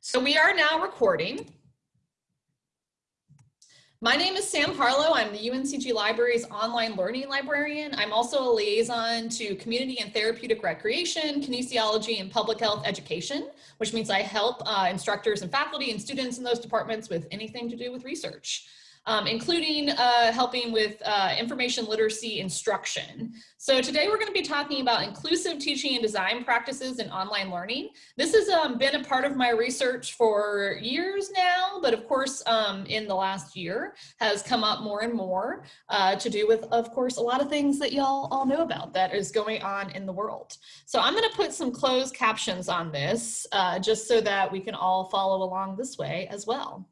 So we are now recording. My name is Sam Harlow. I'm the UNCG Library's online learning librarian. I'm also a liaison to community and therapeutic recreation, kinesiology, and public health education, which means I help uh, instructors and faculty and students in those departments with anything to do with research um, including uh, helping with uh, information literacy instruction. So today we're going to be talking about inclusive teaching and design practices in online learning. This has um, been a part of my research for years now, but of course um, in the last year has come up more and more uh, to do with, of course, a lot of things that y'all all know about that is going on in the world. So I'm going to put some closed captions on this uh, just so that we can all follow along this way as well.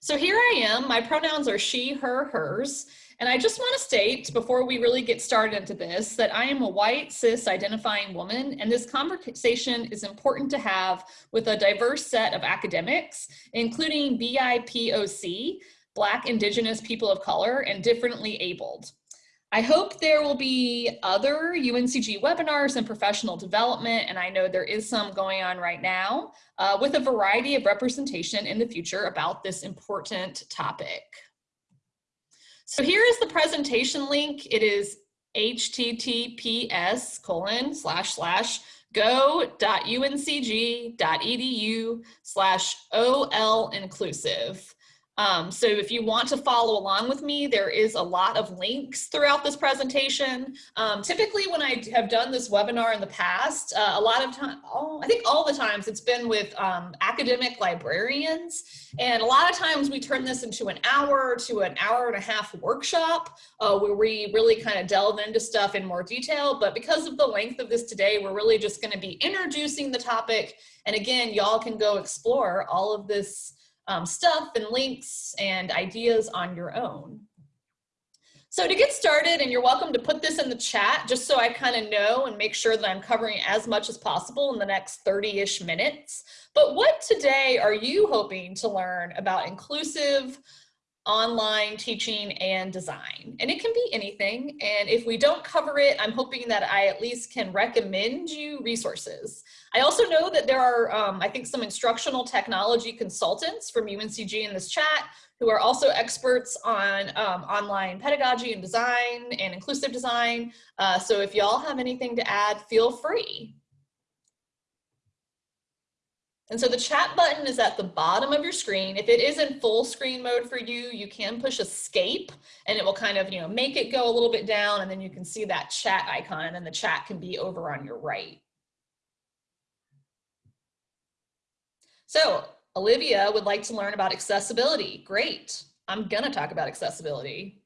So here I am, my pronouns are she, her, hers, and I just wanna state before we really get started into this that I am a white cis identifying woman and this conversation is important to have with a diverse set of academics, including BIPOC, Black, Indigenous, People of Color, and differently abled. I hope there will be other UNCG webinars and professional development, and I know there is some going on right now, uh, with a variety of representation in the future about this important topic. So here is the presentation link. It is https colon slash slash go.uncg.edu slash ol inclusive. Um, so if you want to follow along with me, there is a lot of links throughout this presentation. Um, typically when I have done this webinar in the past, uh, a lot of time, oh, I think all the times it's been with um, academic librarians. And a lot of times we turn this into an hour to an hour and a half workshop uh, where we really kind of delve into stuff in more detail. But because of the length of this today, we're really just gonna be introducing the topic. And again, y'all can go explore all of this um, stuff and links and ideas on your own. So to get started, and you're welcome to put this in the chat just so I kind of know and make sure that I'm covering as much as possible in the next 30-ish minutes. But what today are you hoping to learn about inclusive online teaching and design. And it can be anything. And if we don't cover it, I'm hoping that I at least can recommend you resources. I also know that there are, um, I think, some instructional technology consultants from UNCG in this chat who are also experts on um, online pedagogy and design and inclusive design. Uh, so if y'all have anything to add, feel free. And so the chat button is at the bottom of your screen. If it is in full screen mode for you, you can push escape and it will kind of, you know, make it go a little bit down and then you can see that chat icon and then the chat can be over on your right. So Olivia would like to learn about accessibility. Great. I'm gonna talk about accessibility.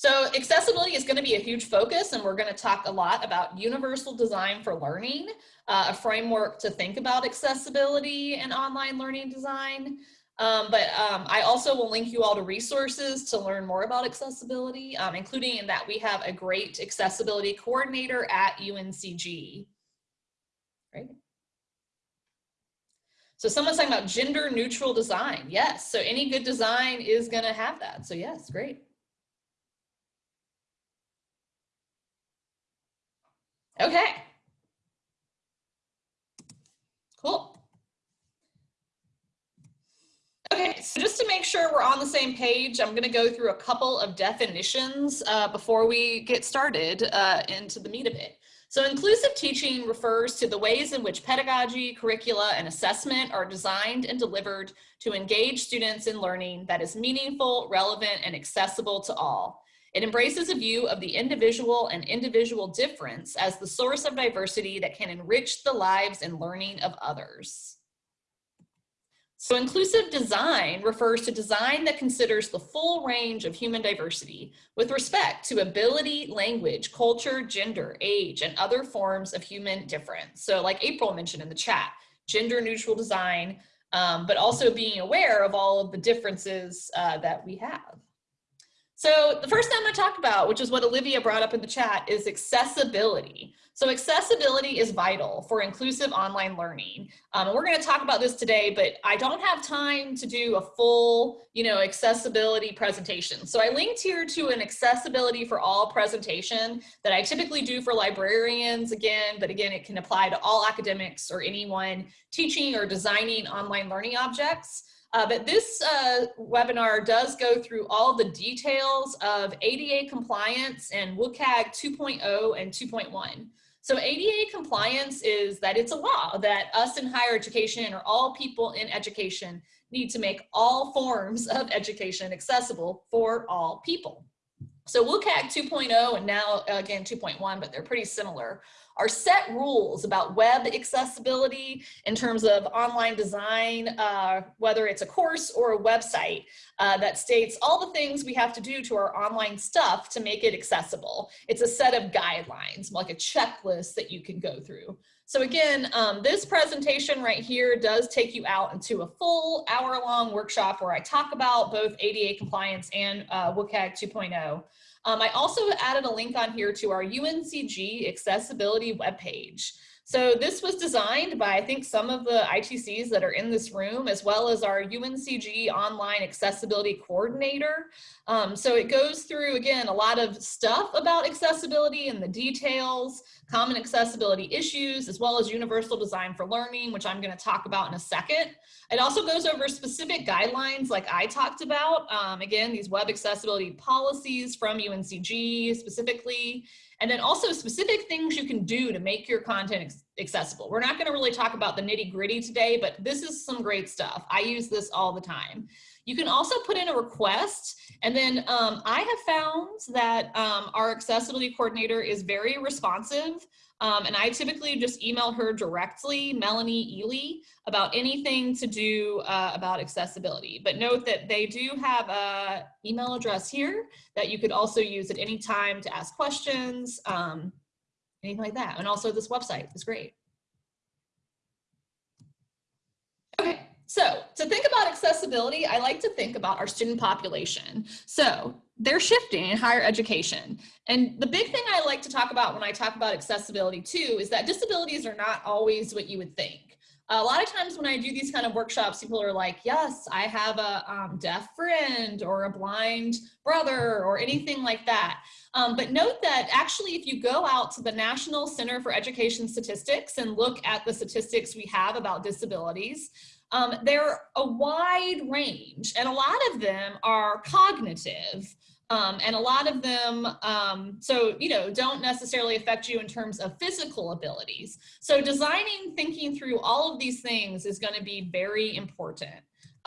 So accessibility is gonna be a huge focus and we're gonna talk a lot about universal design for learning, uh, a framework to think about accessibility and online learning design. Um, but um, I also will link you all to resources to learn more about accessibility, um, including in that we have a great accessibility coordinator at UNCG. Right. So someone's talking about gender neutral design. Yes, so any good design is gonna have that. So yes, great. Okay. Cool. Okay, so just to make sure we're on the same page, I'm going to go through a couple of definitions uh, before we get started uh, into the meat of it. So inclusive teaching refers to the ways in which pedagogy, curricula, and assessment are designed and delivered to engage students in learning that is meaningful, relevant, and accessible to all. It embraces a view of the individual and individual difference as the source of diversity that can enrich the lives and learning of others. So inclusive design refers to design that considers the full range of human diversity with respect to ability, language, culture, gender, age, and other forms of human difference. So like April mentioned in the chat, gender neutral design, um, but also being aware of all of the differences uh, that we have. So the first thing I'm going to talk about, which is what Olivia brought up in the chat, is accessibility. So accessibility is vital for inclusive online learning. Um, and we're going to talk about this today, but I don't have time to do a full, you know, accessibility presentation. So I linked here to an accessibility for all presentation that I typically do for librarians again, but again, it can apply to all academics or anyone teaching or designing online learning objects. Uh, but this uh, webinar does go through all the details of ADA compliance and WCAG 2.0 and 2.1. So ADA compliance is that it's a law that us in higher education or all people in education need to make all forms of education accessible for all people. So WCAG 2.0 and now again 2.1, but they're pretty similar, are set rules about web accessibility in terms of online design, uh, whether it's a course or a website uh, that states all the things we have to do to our online stuff to make it accessible. It's a set of guidelines, like a checklist that you can go through. So again, um, this presentation right here does take you out into a full hour long workshop where I talk about both ADA compliance and uh, WCAG 2.0. Um, I also added a link on here to our UNCG accessibility webpage. So this was designed by, I think, some of the ITCs that are in this room, as well as our UNCG online accessibility coordinator. Um, so it goes through, again, a lot of stuff about accessibility and the details, common accessibility issues, as well as universal design for learning, which I'm gonna talk about in a second. It also goes over specific guidelines like I talked about. Um, again, these web accessibility policies from UNCG specifically, and then also specific things you can do to make your content accessible. We're not gonna really talk about the nitty gritty today, but this is some great stuff. I use this all the time. You can also put in a request and then um, I have found that um, our accessibility coordinator is very responsive um, and I typically just email her directly, Melanie Ely, about anything to do uh, about accessibility. But note that they do have a email address here that you could also use at any time to ask questions, um, anything like that. And also this website is great. Okay, so to think about accessibility, I like to think about our student population. So they're shifting in higher education. And the big thing I like to talk about when I talk about accessibility too is that disabilities are not always what you would think. A lot of times when I do these kind of workshops, people are like, yes, I have a um, deaf friend or a blind brother or anything like that. Um, but note that actually, if you go out to the National Center for Education Statistics and look at the statistics we have about disabilities, um, they're a wide range and a lot of them are cognitive um, and a lot of them, um, so, you know, don't necessarily affect you in terms of physical abilities. So designing, thinking through all of these things is gonna be very important.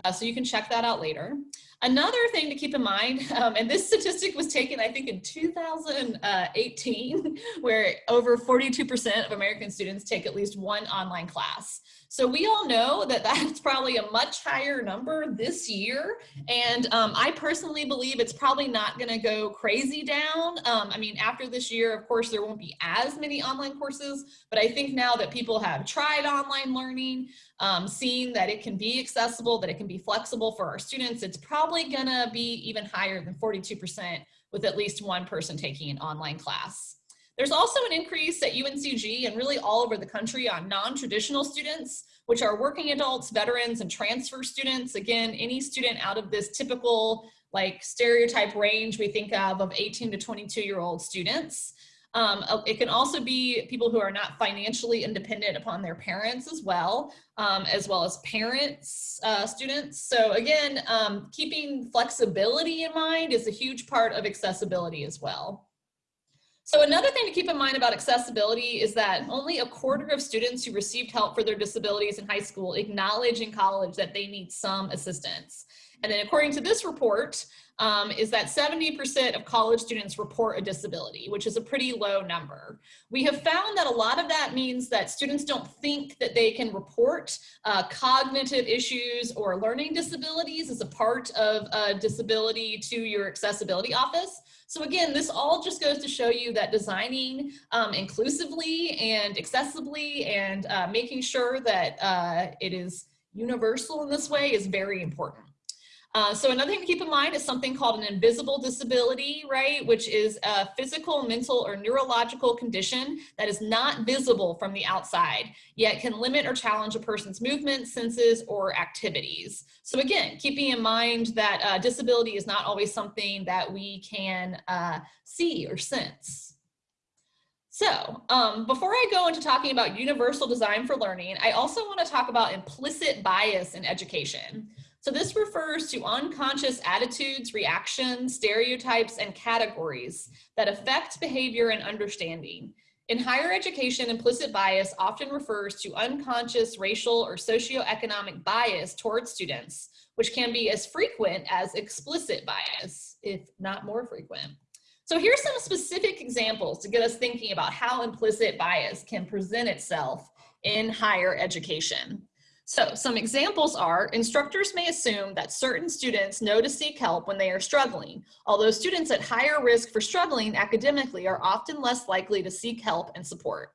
Uh, so you can check that out later. Another thing to keep in mind, um, and this statistic was taken, I think, in 2018, where over 42% of American students take at least one online class. So we all know that that's probably a much higher number this year. And um, I personally believe it's probably not gonna go crazy down. Um, I mean, after this year, of course, there won't be as many online courses, but I think now that people have tried online learning, um, seeing that it can be accessible, that it can be flexible for our students, it's probably gonna be even higher than 42% with at least one person taking an online class. There's also an increase at UNCG and really all over the country on non-traditional students, which are working adults, veterans, and transfer students. Again, any student out of this typical like stereotype range we think of of 18 to 22 year old students. Um, uh, it can also be people who are not financially independent upon their parents as well, um, as well as parents, uh, students. So again, um, keeping flexibility in mind is a huge part of accessibility as well. So another thing to keep in mind about accessibility is that only a quarter of students who received help for their disabilities in high school acknowledge in college that they need some assistance. And then according to this report, um, is that 70% of college students report a disability, which is a pretty low number. We have found that a lot of that means that students don't think that they can report uh, cognitive issues or learning disabilities as a part of a disability to your accessibility office. So again, this all just goes to show you that designing um, inclusively and accessibly and uh, making sure that uh, it is universal in this way is very important. Uh, so another thing to keep in mind is something called an invisible disability, right? Which is a physical, mental, or neurological condition that is not visible from the outside, yet can limit or challenge a person's movements, senses, or activities. So again, keeping in mind that uh, disability is not always something that we can uh, see or sense. So um, before I go into talking about universal design for learning, I also want to talk about implicit bias in education. So this refers to unconscious attitudes, reactions, stereotypes, and categories that affect behavior and understanding. In higher education, implicit bias often refers to unconscious racial or socioeconomic bias towards students, which can be as frequent as explicit bias, if not more frequent. So here's some specific examples to get us thinking about how implicit bias can present itself in higher education. So some examples are instructors may assume that certain students know to seek help when they are struggling, although students at higher risk for struggling academically are often less likely to seek help and support.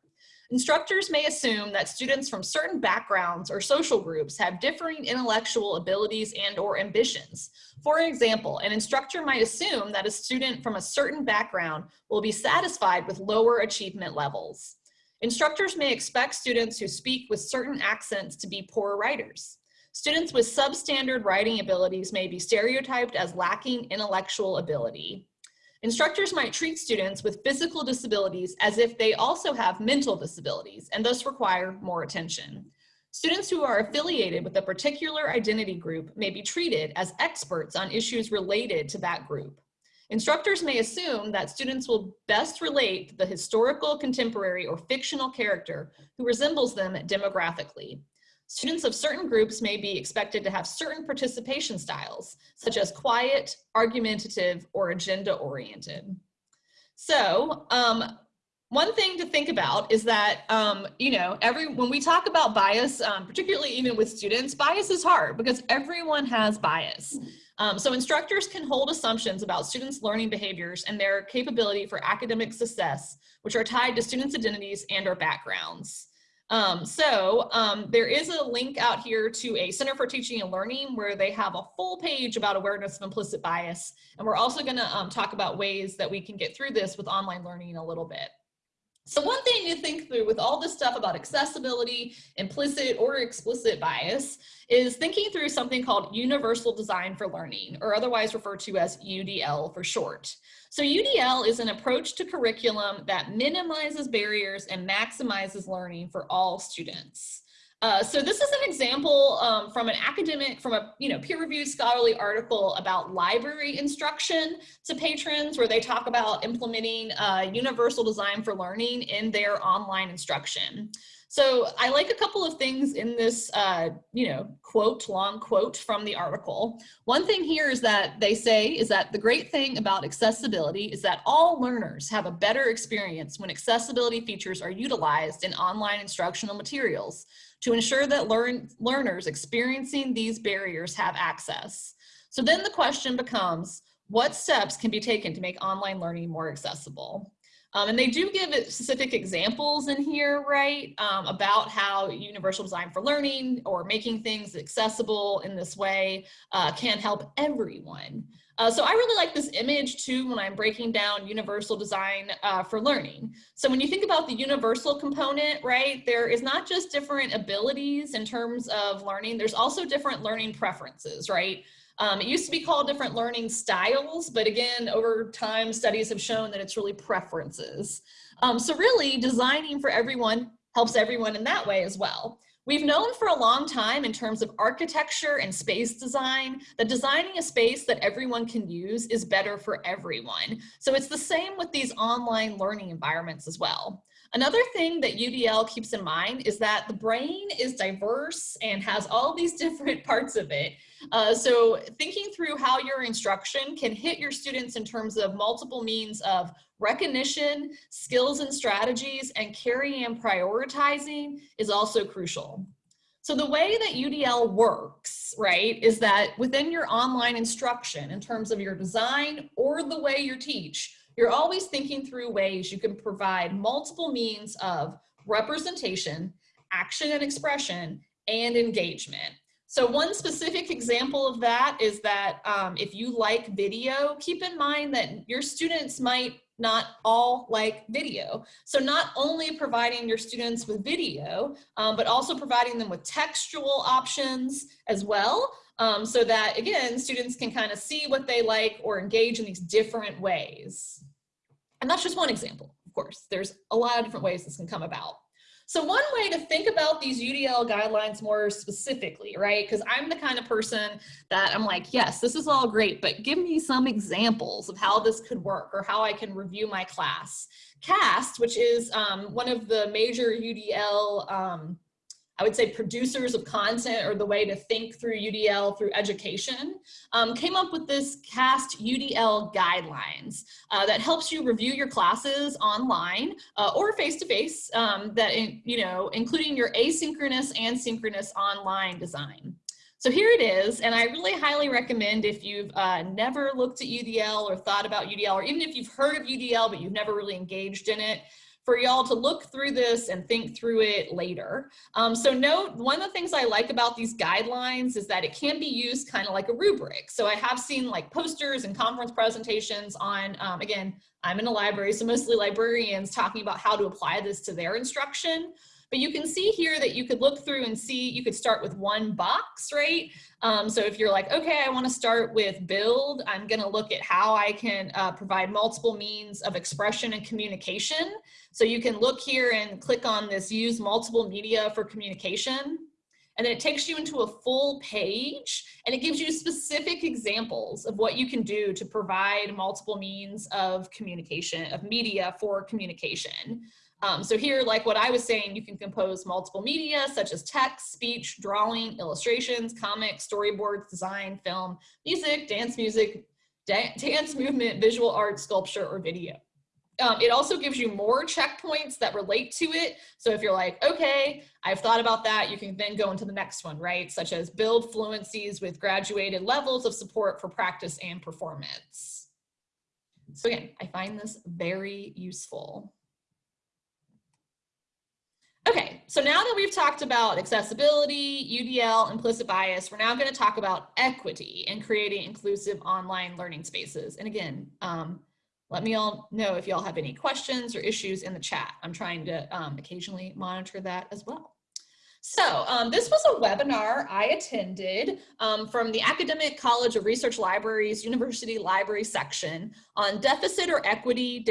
Instructors may assume that students from certain backgrounds or social groups have differing intellectual abilities and or ambitions. For example, an instructor might assume that a student from a certain background will be satisfied with lower achievement levels. Instructors may expect students who speak with certain accents to be poor writers. Students with substandard writing abilities may be stereotyped as lacking intellectual ability. Instructors might treat students with physical disabilities as if they also have mental disabilities and thus require more attention. Students who are affiliated with a particular identity group may be treated as experts on issues related to that group. Instructors may assume that students will best relate the historical, contemporary, or fictional character who resembles them demographically. Students of certain groups may be expected to have certain participation styles, such as quiet, argumentative, or agenda-oriented. So um, one thing to think about is that, um, you know, every when we talk about bias, um, particularly even with students, bias is hard because everyone has bias. Um, so instructors can hold assumptions about students' learning behaviors and their capability for academic success, which are tied to students' identities and or backgrounds. Um, so um, there is a link out here to a Center for Teaching and Learning where they have a full page about awareness of implicit bias. And we're also gonna um, talk about ways that we can get through this with online learning a little bit. So one thing to think through with all this stuff about accessibility, implicit or explicit bias, is thinking through something called Universal Design for Learning, or otherwise referred to as UDL for short. So UDL is an approach to curriculum that minimizes barriers and maximizes learning for all students. Uh, so this is an example um, from an academic, from a you know peer-reviewed scholarly article about library instruction to patrons, where they talk about implementing uh, universal design for learning in their online instruction. So I like a couple of things in this, uh, you know, quote, long quote from the article. One thing here is that they say is that the great thing about accessibility is that all learners have a better experience when accessibility features are utilized in online instructional materials to ensure that learn, learners experiencing these barriers have access. So then the question becomes, what steps can be taken to make online learning more accessible? Um, and they do give specific examples in here, right, um, about how universal design for learning or making things accessible in this way uh, can help everyone. Uh, so I really like this image too when I'm breaking down universal design uh, for learning. So when you think about the universal component, right, there is not just different abilities in terms of learning, there's also different learning preferences, right? Um, it used to be called different learning styles, but again, over time, studies have shown that it's really preferences. Um, so really designing for everyone helps everyone in that way as well. We've known for a long time in terms of architecture and space design that designing a space that everyone can use is better for everyone. So it's the same with these online learning environments as well. Another thing that UDL keeps in mind is that the brain is diverse and has all these different parts of it. Uh, so thinking through how your instruction can hit your students in terms of multiple means of recognition, skills and strategies, and carrying and prioritizing is also crucial. So the way that UDL works, right, is that within your online instruction in terms of your design or the way you teach, you're always thinking through ways you can provide multiple means of representation, action and expression, and engagement. So one specific example of that is that um, if you like video, keep in mind that your students might not all like video. So not only providing your students with video, um, but also providing them with textual options as well. Um, so that again, students can kind of see what they like or engage in these different ways. And that's just one example, of course. There's a lot of different ways this can come about. So one way to think about these UDL guidelines more specifically, right? Because I'm the kind of person that I'm like, yes, this is all great, but give me some examples of how this could work or how I can review my class. CAST, which is um, one of the major UDL um, I would say producers of content or the way to think through UDL through education, um, came up with this CAST UDL guidelines uh, that helps you review your classes online uh, or face-to-face -face, um, that, in, you know, including your asynchronous and synchronous online design. So here it is, and I really highly recommend if you've uh, never looked at UDL or thought about UDL, or even if you've heard of UDL but you've never really engaged in it, for y'all to look through this and think through it later. Um, so note, one of the things I like about these guidelines is that it can be used kind of like a rubric. So I have seen like posters and conference presentations on, um, again, I'm in a library, so mostly librarians talking about how to apply this to their instruction. But you can see here that you could look through and see, you could start with one box, right? Um, so if you're like, okay, I wanna start with build, I'm gonna look at how I can uh, provide multiple means of expression and communication. So you can look here and click on this use multiple media for communication. And then it takes you into a full page and it gives you specific examples of what you can do to provide multiple means of communication, of media for communication. Um, so here, like what I was saying, you can compose multiple media such as text, speech, drawing, illustrations, comics, storyboards, design, film, music, dance music, da dance movement, visual art, sculpture, or video. Um, it also gives you more checkpoints that relate to it. So if you're like, okay, I've thought about that, you can then go into the next one, right? Such as build fluencies with graduated levels of support for practice and performance. So again, I find this very useful. Okay, so now that we've talked about accessibility, UDL, implicit bias, we're now going to talk about equity and creating inclusive online learning spaces. And again, um, let me all know if y'all have any questions or issues in the chat. I'm trying to um, occasionally monitor that as well. So um, this was a webinar I attended um, from the Academic College of Research Libraries University Library section on deficit or equity,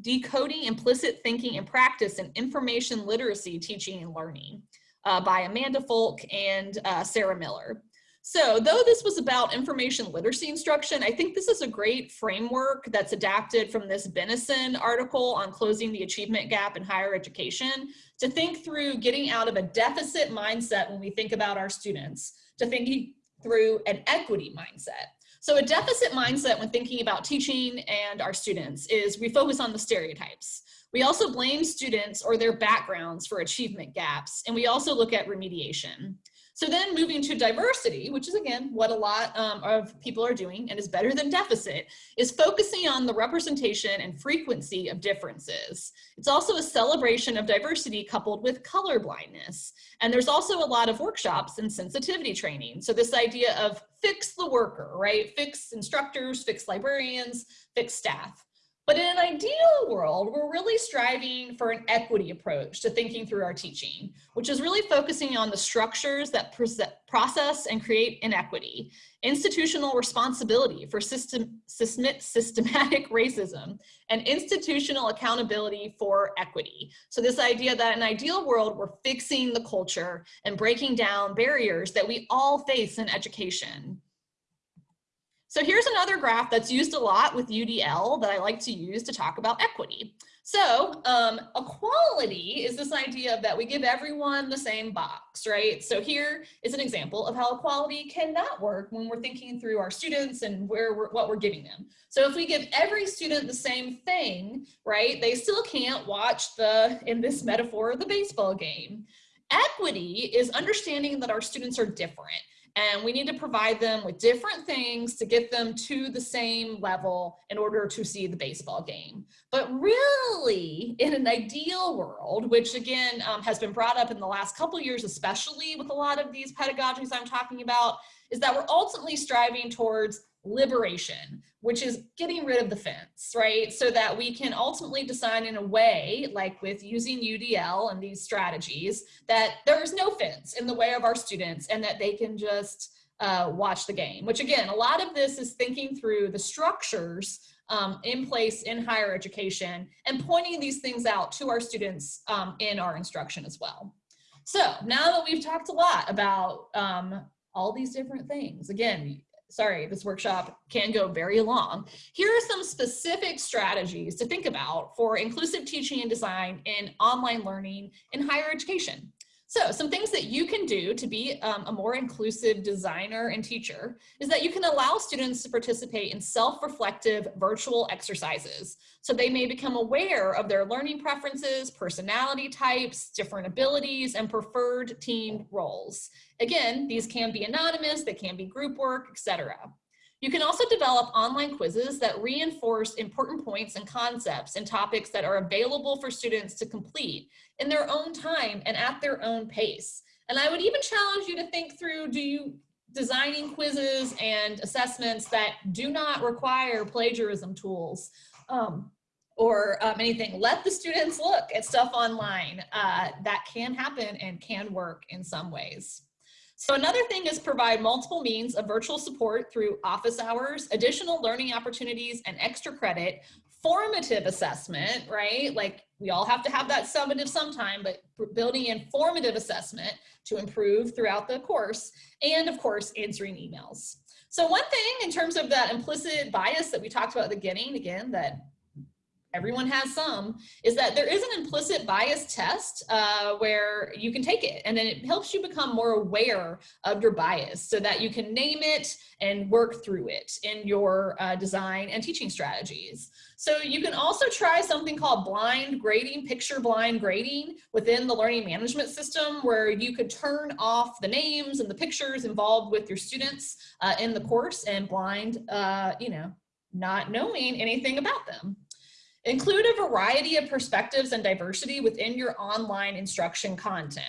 decoding implicit thinking and practice in information literacy teaching and learning uh, by Amanda Folk and uh, Sarah Miller. So though this was about information literacy instruction, I think this is a great framework that's adapted from this Bensimon article on closing the achievement gap in higher education to think through getting out of a deficit mindset when we think about our students, to thinking through an equity mindset. So a deficit mindset when thinking about teaching and our students is we focus on the stereotypes. We also blame students or their backgrounds for achievement gaps, and we also look at remediation. So then moving to diversity, which is again what a lot um, of people are doing and is better than deficit, is focusing on the representation and frequency of differences. It's also a celebration of diversity coupled with color blindness. And there's also a lot of workshops and sensitivity training. So this idea of fix the worker, right? Fix instructors, fix librarians, fix staff. But in an ideal world, we're really striving for an equity approach to thinking through our teaching, which is really focusing on the structures that process and create inequity, institutional responsibility for system, systematic racism, and institutional accountability for equity. So this idea that in an ideal world, we're fixing the culture and breaking down barriers that we all face in education. So here's another graph that's used a lot with UDL that I like to use to talk about equity. So um, equality is this idea of that we give everyone the same box, right? So here is an example of how equality cannot work when we're thinking through our students and where we're, what we're giving them. So if we give every student the same thing, right, they still can't watch the, in this metaphor, the baseball game. Equity is understanding that our students are different and we need to provide them with different things to get them to the same level in order to see the baseball game. But really, in an ideal world, which again um, has been brought up in the last couple years, especially with a lot of these pedagogies I'm talking about, is that we're ultimately striving towards liberation, which is getting rid of the fence, right? So that we can ultimately design in a way, like with using UDL and these strategies, that there is no fence in the way of our students and that they can just uh, watch the game, which again, a lot of this is thinking through the structures um, in place in higher education and pointing these things out to our students um, in our instruction as well. So now that we've talked a lot about um, all these different things, again, sorry, this workshop can go very long. Here are some specific strategies to think about for inclusive teaching and design in online learning in higher education. So some things that you can do to be um, a more inclusive designer and teacher is that you can allow students to participate in self-reflective virtual exercises. So they may become aware of their learning preferences, personality types, different abilities, and preferred team roles. Again, these can be anonymous, they can be group work, etc. You can also develop online quizzes that reinforce important points and concepts and topics that are available for students to complete in their own time and at their own pace. And I would even challenge you to think through, do you designing quizzes and assessments that do not require plagiarism tools um, or um, anything. Let the students look at stuff online uh, that can happen and can work in some ways. So another thing is provide multiple means of virtual support through office hours, additional learning opportunities, and extra credit, formative assessment, right? Like we all have to have that summative sometime, but building in formative assessment to improve throughout the course, and of course, answering emails. So one thing in terms of that implicit bias that we talked about at the beginning, again, that everyone has some, is that there is an implicit bias test uh, where you can take it and then it helps you become more aware of your bias so that you can name it and work through it in your uh, design and teaching strategies. So you can also try something called blind grading, picture blind grading within the learning management system where you could turn off the names and the pictures involved with your students uh, in the course and blind, uh, you know, not knowing anything about them. Include a variety of perspectives and diversity within your online instruction content.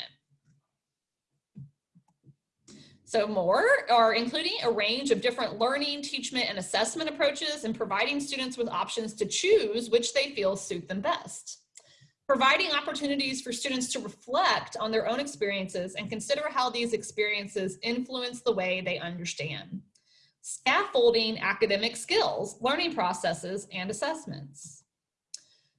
So more are including a range of different learning, teachment, and assessment approaches and providing students with options to choose which they feel suit them best. Providing opportunities for students to reflect on their own experiences and consider how these experiences influence the way they understand. Scaffolding academic skills, learning processes, and assessments.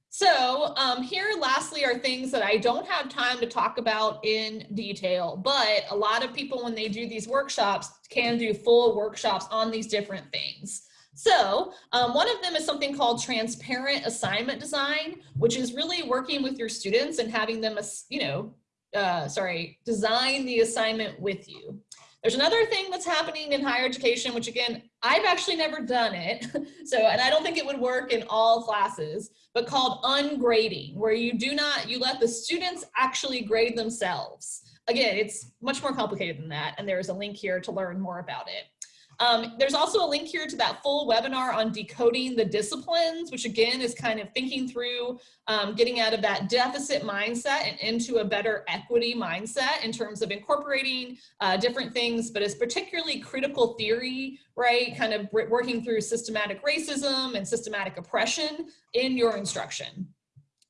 So um, here lastly are things that I don't have time to talk about in detail, but a lot of people when they do these workshops can do full workshops on these different things. So um, one of them is something called transparent assignment design, which is really working with your students and having them, you know, uh, sorry, design the assignment with you. There's another thing that's happening in higher education, which again, I've actually never done it. So, and I don't think it would work in all classes, but called ungrading, where you do not, you let the students actually grade themselves. Again, it's much more complicated than that. And there's a link here to learn more about it. Um, there's also a link here to that full webinar on decoding the disciplines, which again is kind of thinking through um, getting out of that deficit mindset and into a better equity mindset in terms of incorporating uh, different things, but it's particularly critical theory, right? Kind of working through systematic racism and systematic oppression in your instruction.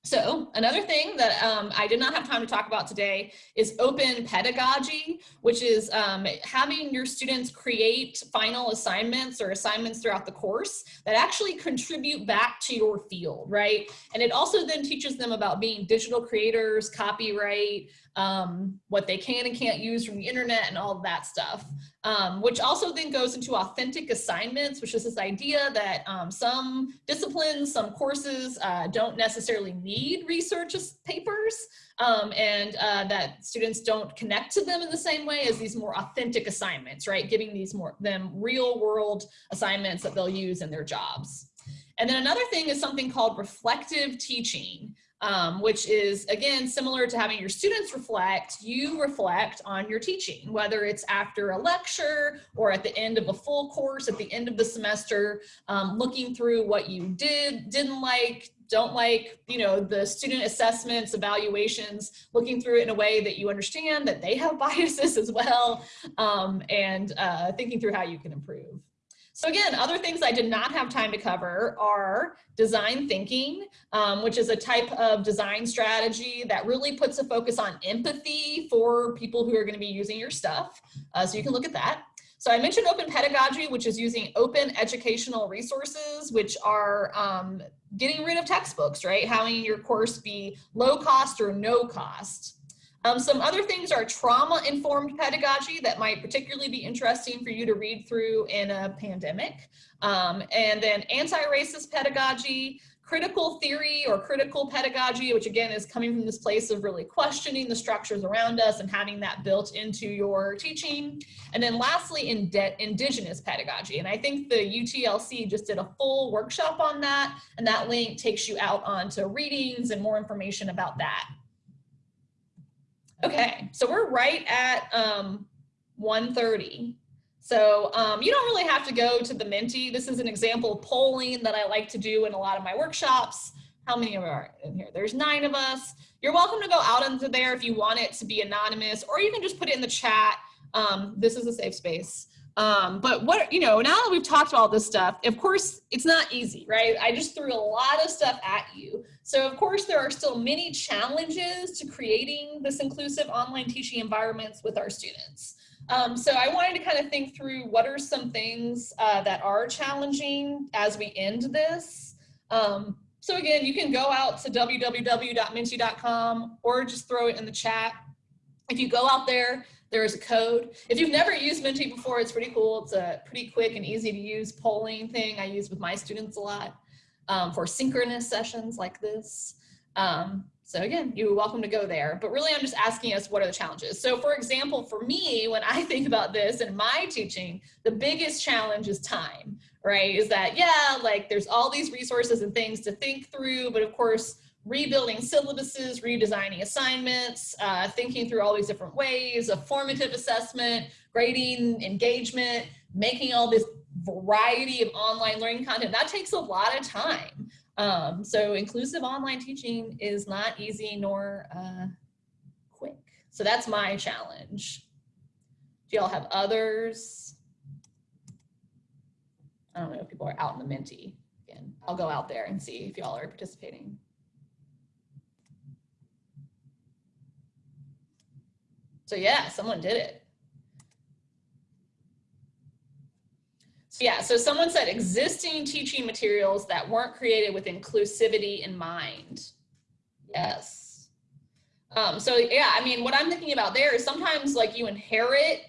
So another thing that um, I did not have time to talk about today is open pedagogy, which is um, having your students create final assignments or assignments throughout the course that actually contribute back to your field, right? And it also then teaches them about being digital creators, copyright, um, what they can and can't use from the internet and all that stuff. Um, which also then goes into authentic assignments, which is this idea that um, some disciplines, some courses uh, don't necessarily need research papers um, and uh, that students don't connect to them in the same way as these more authentic assignments, right? Giving these more them real world assignments that they'll use in their jobs. And then another thing is something called reflective teaching. Um, which is again similar to having your students reflect you reflect on your teaching whether it's after a lecture or at the end of a full course at the end of the semester um, looking through what you did didn't like don't like you know the student assessments evaluations looking through it in a way that you understand that they have biases as well um, and uh, thinking through how you can improve so again, other things I did not have time to cover are design thinking, um, which is a type of design strategy that really puts a focus on empathy for people who are gonna be using your stuff. Uh, so you can look at that. So I mentioned open pedagogy, which is using open educational resources, which are um, getting rid of textbooks, right? Having your course be low cost or no cost. Um, some other things are trauma-informed pedagogy that might particularly be interesting for you to read through in a pandemic. Um, and then anti-racist pedagogy, critical theory or critical pedagogy, which again is coming from this place of really questioning the structures around us and having that built into your teaching. And then lastly, in indigenous pedagogy. And I think the UTLC just did a full workshop on that, and that link takes you out onto readings and more information about that. Okay, so we're right at um, 1.30. So um, you don't really have to go to the Menti. This is an example of polling that I like to do in a lot of my workshops. How many of are in here? There's nine of us. You're welcome to go out into there if you want it to be anonymous, or you can just put it in the chat. Um, this is a safe space. Um, but what, you know, now that we've talked about this stuff, of course, it's not easy, right? I just threw a lot of stuff at you. So of course, there are still many challenges to creating this inclusive online teaching environments with our students. Um, so I wanted to kind of think through what are some things uh, that are challenging as we end this. Um, so again, you can go out to www.menti.com or just throw it in the chat. If you go out there, there is a code. If you've never used Menti before, it's pretty cool. It's a pretty quick and easy to use polling thing I use with my students a lot um, for synchronous sessions like this. Um, so again, you're welcome to go there, but really I'm just asking us what are the challenges. So for example, for me, when I think about this in my teaching, the biggest challenge is time, right? Is that, yeah, like there's all these resources and things to think through, but of course, rebuilding syllabuses, redesigning assignments, uh, thinking through all these different ways of formative assessment, grading, engagement, making all this variety of online learning content. That takes a lot of time. Um, so inclusive online teaching is not easy nor uh, quick. So that's my challenge. Do y'all have others? I don't know if people are out in the Menti. Again, I'll go out there and see if y'all are participating. So yeah, someone did it. So yeah, so someone said existing teaching materials that weren't created with inclusivity in mind. Yes. Um, so yeah, I mean, what I'm thinking about there is sometimes like you inherit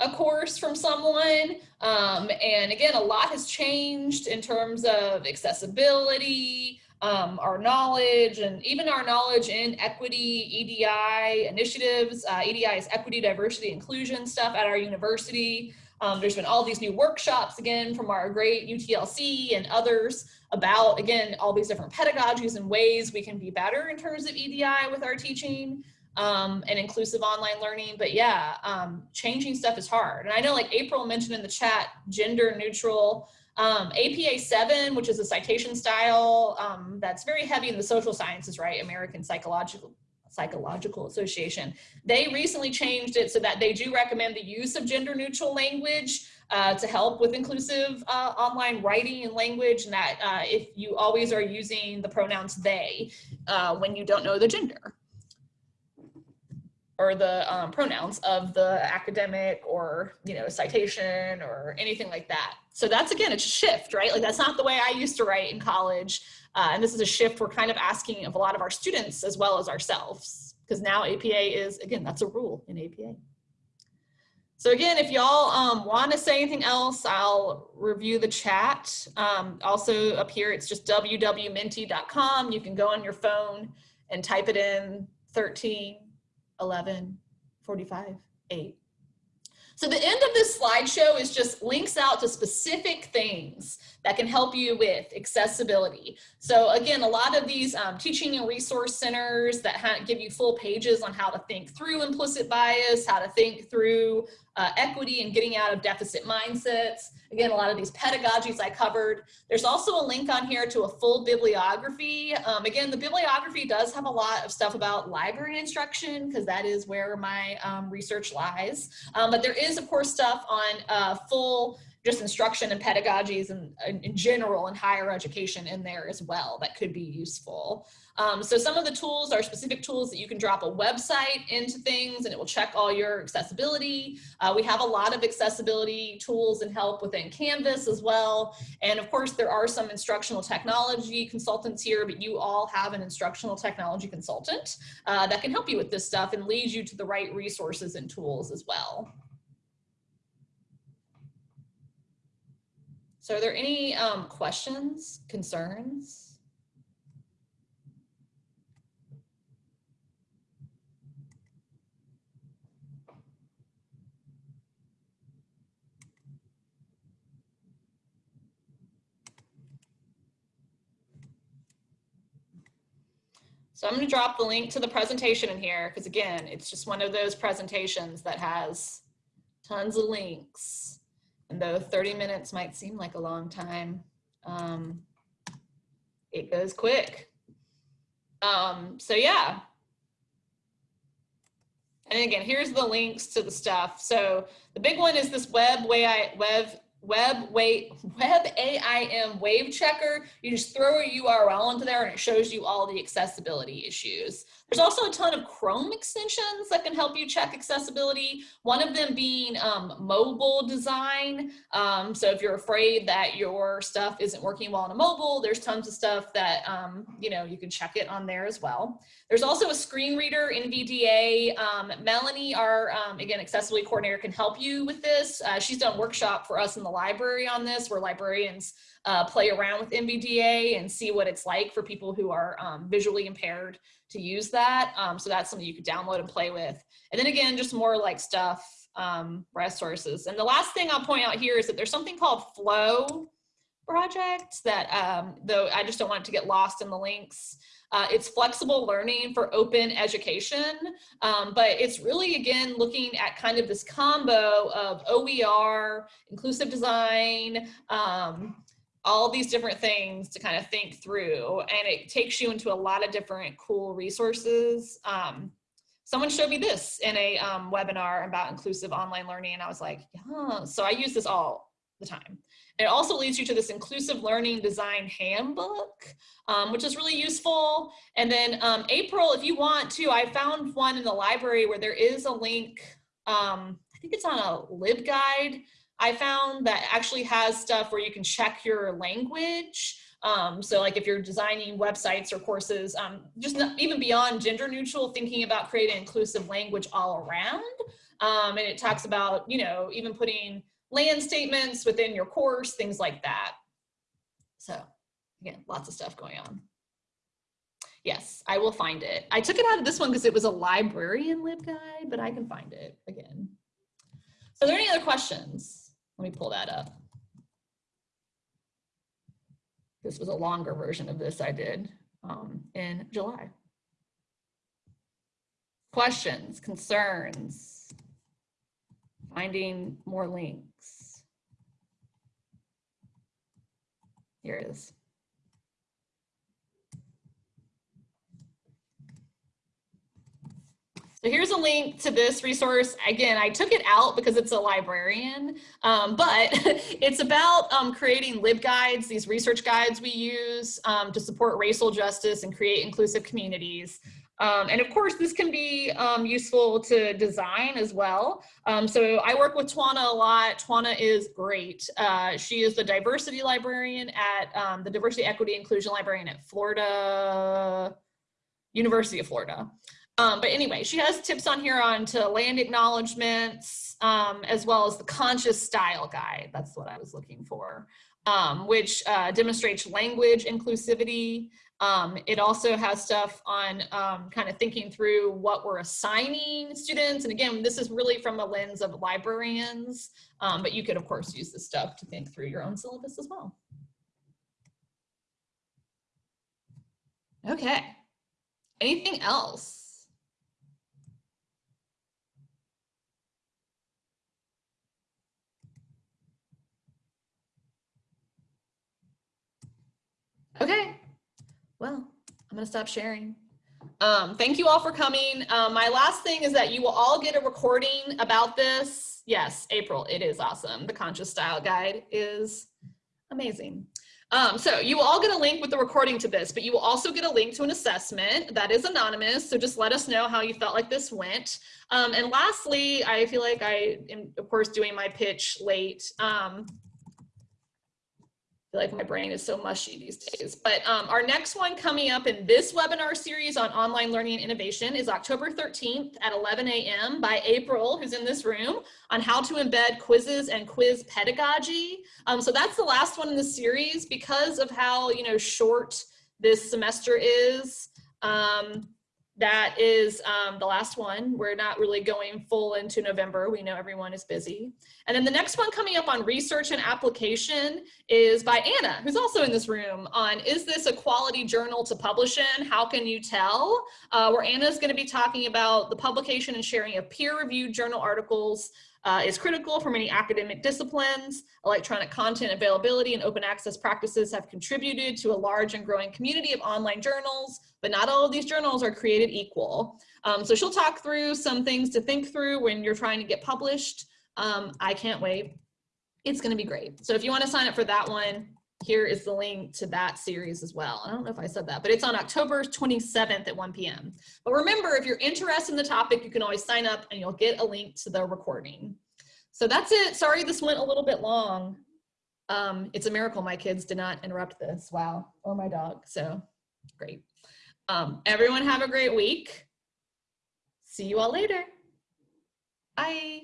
a course from someone. Um, and again, a lot has changed in terms of accessibility, um, our knowledge and even our knowledge in equity, EDI initiatives. Uh, EDI is equity, diversity, inclusion stuff at our university. Um, there's been all these new workshops again from our great UTLC and others about, again, all these different pedagogies and ways we can be better in terms of EDI with our teaching um, and inclusive online learning. But yeah, um, changing stuff is hard. And I know like April mentioned in the chat, gender neutral um, APA 7, which is a citation style um, that's very heavy in the social sciences, right? American Psychological Psychological Association. They recently changed it so that they do recommend the use of gender neutral language uh, to help with inclusive uh, online writing and language and that uh, if you always are using the pronouns they uh, when you don't know the gender or the um, pronouns of the academic or, you know, citation or anything like that. So that's, again, it's a shift, right? Like that's not the way I used to write in college. Uh, and this is a shift we're kind of asking of a lot of our students as well as ourselves, because now APA is, again, that's a rule in APA. So again, if y'all um, want to say anything else, I'll review the chat. Um, also up here, it's just www.menti.com. You can go on your phone and type it in 13 11, 45, 8. So the end of this slideshow is just links out to specific things that can help you with accessibility. So again, a lot of these um, teaching and resource centers that give you full pages on how to think through implicit bias, how to think through uh, equity and getting out of deficit mindsets. Again, a lot of these pedagogies I covered. There's also a link on here to a full bibliography. Um, again, the bibliography does have a lot of stuff about library instruction because that is where my um, research lies. Um, but there is, of course, stuff on uh, full just instruction and pedagogies and in general and higher education in there as well that could be useful. Um, so some of the tools are specific tools that you can drop a website into things and it will check all your accessibility. Uh, we have a lot of accessibility tools and help within Canvas as well. And of course, there are some instructional technology consultants here, but you all have an instructional technology consultant uh, that can help you with this stuff and lead you to the right resources and tools as well. So are there any um, questions, concerns? So I'm going to drop the link to the presentation in here because again, it's just one of those presentations that has tons of links. And though 30 minutes might seem like a long time, um, it goes quick. Um, so yeah. And again, here's the links to the stuff. So the big one is this web way I web web wait web AIM wave checker. You just throw a URL into there and it shows you all the accessibility issues. There's also a ton of Chrome extensions that can help you check accessibility. One of them being um, mobile design. Um, so if you're afraid that your stuff isn't working well on a mobile, there's tons of stuff that, um, you know, you can check it on there as well. There's also a screen reader NVDA. Um, Melanie, our, um, again, accessibility coordinator can help you with this. Uh, she's done workshop for us in the library on this where librarians uh, play around with NVDA and see what it's like for people who are um, visually impaired to use that. Um, so that's something you could download and play with. And then again, just more like stuff, um, resources. And the last thing I'll point out here is that there's something called FLOE project that, um, though I just don't want it to get lost in the links. Uh, it's flexible learning for open education, um, but it's really, again, looking at kind of this combo of OER, inclusive design, um, all these different things to kind of think through and it takes you into a lot of different cool resources. Um, someone showed me this in a um, webinar about inclusive online learning and I was like, yeah, so I use this all the time. It also leads you to this inclusive learning design handbook, um, which is really useful. And then um, April, if you want to, I found one in the library where there is a link, um, I think it's on a LibGuide I found that actually has stuff where you can check your language. Um, so like if you're designing websites or courses, um, just not, even beyond gender neutral, thinking about creating inclusive language all around. Um, and it talks about, you know, even putting land statements within your course, things like that. So again, lots of stuff going on. Yes, I will find it. I took it out of this one because it was a librarian LibGuide, but I can find it again. So are there any other questions? Let me pull that up. This was a longer version of this I did um, in July. Questions, concerns, finding more links. Here it is. So here's a link to this resource. Again, I took it out because it's a librarian, um, but it's about um, creating LibGuides, these research guides we use um, to support racial justice and create inclusive communities. Um, and of course, this can be um, useful to design as well. Um, so I work with Twanna a lot. Twanna is great. Uh, she is the diversity librarian at the Diversity, Equity, Inclusion Librarian at Florida, University of Florida. Um, but anyway, she has tips on here on to land acknowledgements, um, as well as the conscious style guide. That's what I was looking for. um, which uh, demonstrates language inclusivity. Um, it also has stuff on um, kind of thinking through what we're assigning students. And again, this is really from a lens of librarians, um, but you could of course use this stuff to think through your own syllabus as well. Okay, anything else? Okay, well, I'm gonna stop sharing. Um, thank you all for coming. Um, my last thing is that you will all get a recording about this. Yes, April, it is awesome. The Conscious Style Guide is amazing. Um, so you will all get a link with the recording to this, but you will also get a link to an assessment that is anonymous. So just let us know how you felt like this went. Um, and lastly, I feel like I am, of course, doing my pitch late. Um, feel like my brain is so mushy these days. But um, our next one coming up in this webinar series on online learning and innovation is October 13th at 11 a.m. by April, who's in this room, on how to embed quizzes and quiz pedagogy. Um, so that's the last one in the series because of how you know short this semester is. Um, that is um, the last one. We're not really going full into November. We know everyone is busy. And then the next one coming up on research and application is by Anna, who's also in this room on, is this a quality journal to publish in? How can you tell? Uh, where Anna's gonna be talking about the publication and sharing of peer-reviewed journal articles uh, is critical for many academic disciplines. Electronic content availability and open access practices have contributed to a large and growing community of online journals, but not all of these journals are created equal. Um, so she'll talk through some things to think through when you're trying to get published. Um, I can't wait. It's gonna be great. So if you wanna sign up for that one, here is the link to that series as well. I don't know if I said that, but it's on October 27th at 1 p.m. But remember, if you're interested in the topic, you can always sign up and you'll get a link to the recording. So that's it. Sorry this went a little bit long. Um, it's a miracle my kids did not interrupt this. Wow. Or my dog. So great. Um, everyone have a great week. See you all later. Bye.